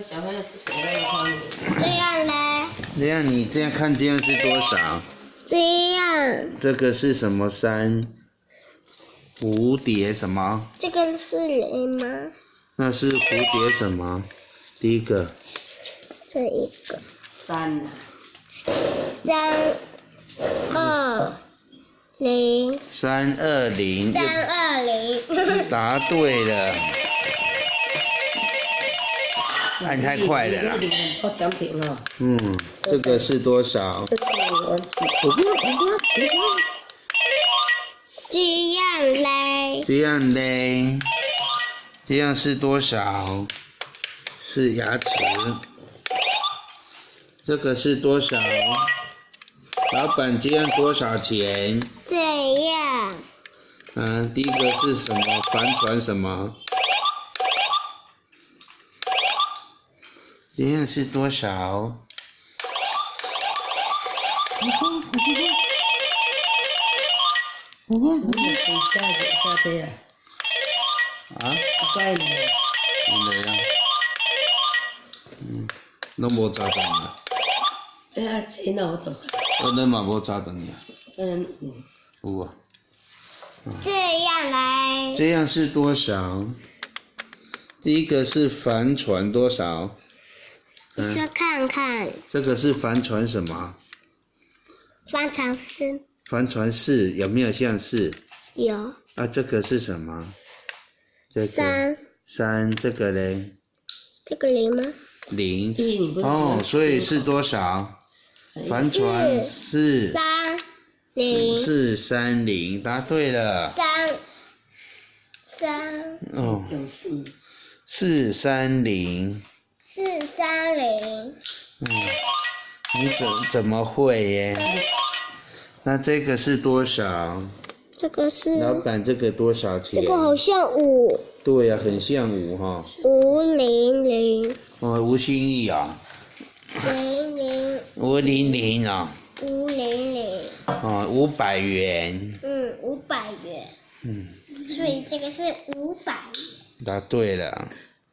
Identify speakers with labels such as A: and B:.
A: 个小朋友是谁那么聪明？
B: 这样嘞，
C: 这样你这样看这样是多少？
B: 这样，
C: 这个是什么山？蝴蝶什么？
B: 这个是零吗？
C: 那是蝴蝶什么？第一个
B: 这一个
A: 三、
B: 三二零
C: 三二零，
B: 三二零，
C: 答对了。按太快了啦
A: 你。这个很多奖品哦。
C: 嗯，这个是多少？
A: 这是我记
B: 这样嘞，
C: 这样嘞，这样是多少？是牙齿。这个是多少？老板，这样多少钱？
B: 这样
C: 嗯，第一个是什么？帆船什么？这样是多少？
A: 真的回家就下对啊，
C: 啊？
A: 不怪你。
C: 真的呀？嗯，拢无早顿啊，
A: 哎呀，钱啊，我都是。
C: 我恁嘛无早顿呀？
A: 嗯嗯，
C: 有啊。
B: 这样嘞，
C: 这样是多少？第一个是帆船多少？
B: 你说看看，
C: 这个是帆船什么？
B: 帆船式
C: 帆船四有没有像是？
B: 有
C: 啊，这个是什么？这个
B: 三，
C: 三，这个嘞
B: 这个零吗？
C: 零。哦，所以是多少？帆船四
B: 三零
C: 四三零，答对了。
B: 三三
C: 哦，
A: 就是
C: 四三零。
B: 四三零，
C: 嗯，你怎怎么会耶？那这个是多少？
B: 这个是
C: 老板，这个多少钱？
B: 这个好像五
C: 对呀、很像五哈。
B: 五零零
C: 哦，吴心意啊，
B: 零零
C: 五零零啊，
B: 五零零，
C: 哦，五百元。
B: 嗯，五百元，
C: 嗯，
B: 所以这个是五百。
C: 答对了。